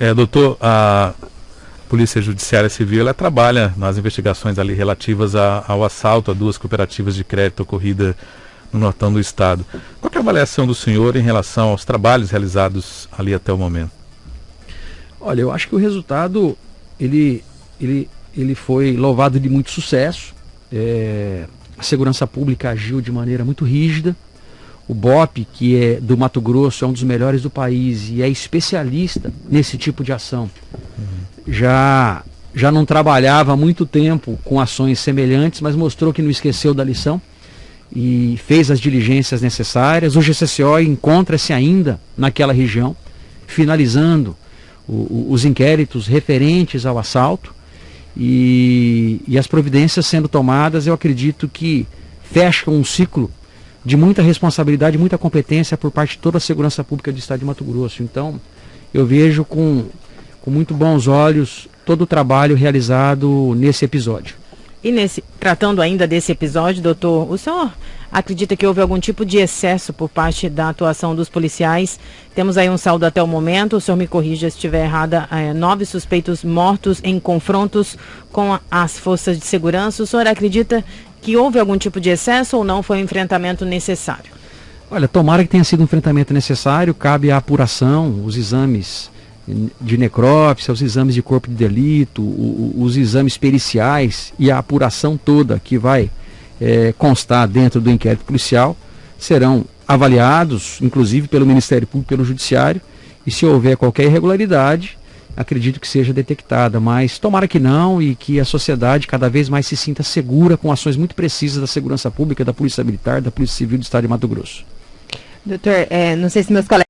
É, doutor, a Polícia Judiciária Civil ela trabalha nas investigações ali relativas a, ao assalto a duas cooperativas de crédito ocorrida no nortão do estado. Qual é a avaliação do senhor em relação aos trabalhos realizados ali até o momento? Olha, eu acho que o resultado ele, ele, ele foi louvado de muito sucesso. É, a segurança pública agiu de maneira muito rígida. O BOP, que é do Mato Grosso, é um dos melhores do país e é especialista nesse tipo de ação. Uhum. Já, já não trabalhava há muito tempo com ações semelhantes, mas mostrou que não esqueceu da lição e fez as diligências necessárias. O GCCO encontra-se ainda naquela região, finalizando o, o, os inquéritos referentes ao assalto e, e as providências sendo tomadas, eu acredito que fecham um ciclo de muita responsabilidade, muita competência por parte de toda a segurança pública do estado de Mato Grosso. Então, eu vejo com, com muito bons olhos todo o trabalho realizado nesse episódio. E nesse, tratando ainda desse episódio, doutor, o senhor acredita que houve algum tipo de excesso por parte da atuação dos policiais? Temos aí um saldo até o momento, o senhor me corrija se estiver errada, é, nove suspeitos mortos em confrontos com as forças de segurança. O senhor acredita que houve algum tipo de excesso ou não foi um enfrentamento necessário? Olha, tomara que tenha sido um enfrentamento necessário, cabe a apuração, os exames de necrópsia, os exames de corpo de delito, os exames periciais e a apuração toda que vai é, constar dentro do inquérito policial serão avaliados, inclusive pelo Ministério Público, pelo Judiciário, e se houver qualquer irregularidade, acredito que seja detectada, mas tomara que não e que a sociedade cada vez mais se sinta segura com ações muito precisas da segurança pública, da Polícia Militar, da Polícia Civil do Estado de Mato Grosso. Doutor, é, não sei se meus colegas